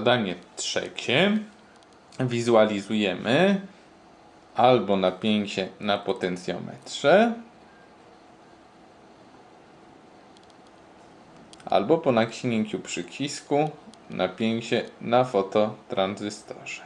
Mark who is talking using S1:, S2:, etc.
S1: Zadanie trzecie. Wizualizujemy albo napięcie na potencjometrze, albo po naciśnięciu przycisku napięcie na fototranzystorze.